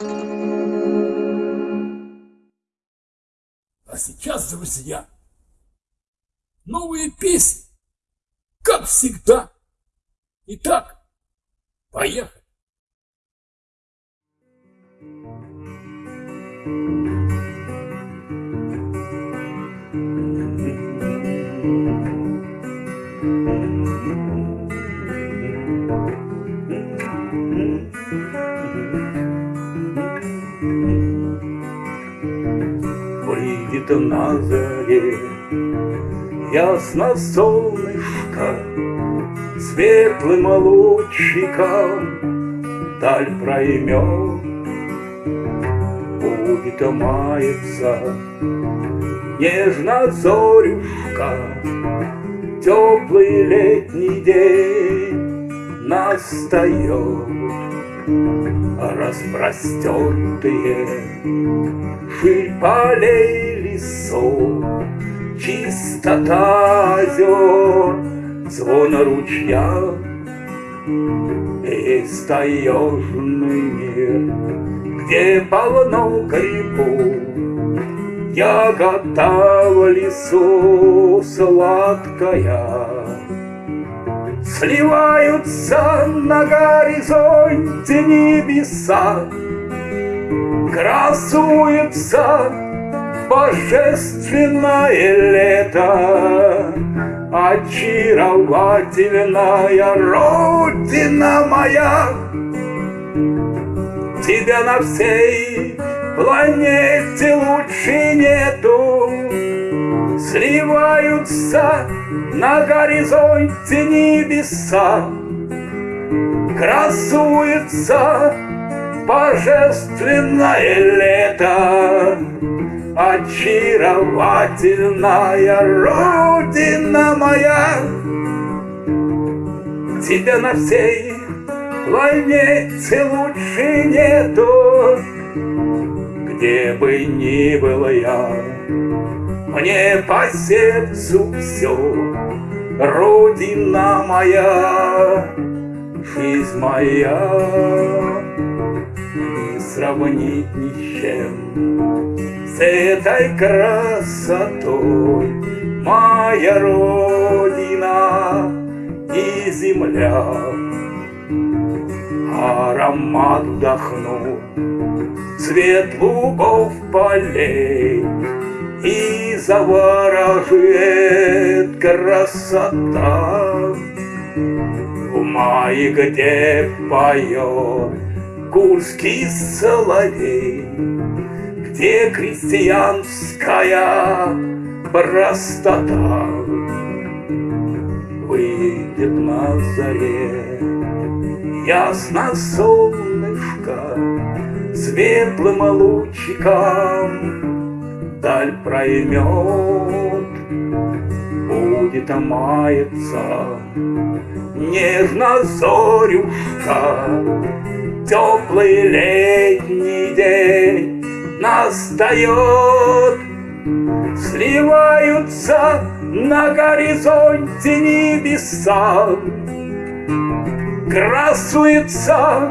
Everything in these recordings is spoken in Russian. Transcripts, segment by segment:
А сейчас, друзья, новые песни, как всегда. Итак, поехали. Выйдет на заре ясно солнышко, Светлым лучиком даль проймет. Будет мается нежно зорюшка, Теплый летний день настает. Распростертые ширь полей лесов, Чистота озер, звон ручья, Есть таежный мир, где полно грибов, Ягода в лесу сладкая. Сливаются на горизонте небеса, Красуется божественное лето, Очаровательная родина моя. Тебя на всей планете лучше нету, Сливаются на горизонте небеса, Красуется божественное лето, Очаровательная родина моя. Тебя на всей планете лучше нету, Где бы ни был я, мне по сердцу все, Родина моя, жизнь моя, сравнить ни с чем с этой красотой Моя Родина и земля. Аромат вдохну, цвет лугов полей, И заворожит красота. В мае, где поет курский соловей, Где крестьянская простота. Выйдет на заре ясно солнышко Светлым лучиком даль проймет Будет маяться нежно зорюшка Теплый летний день настает Сливаются на горизонте небеса Красуется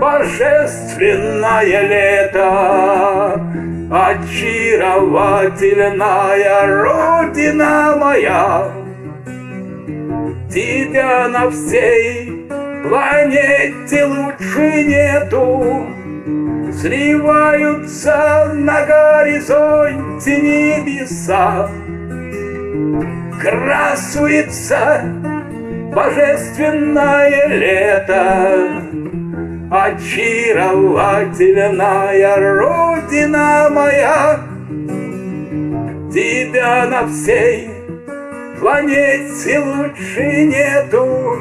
божественное лето Очаровательная родина моя. Тебя на всей планете лучше нету. Сливаются на горизонте небеса. Красуется божественное лето. Очаровательная родина моя. Тебя на всей планете лучше нету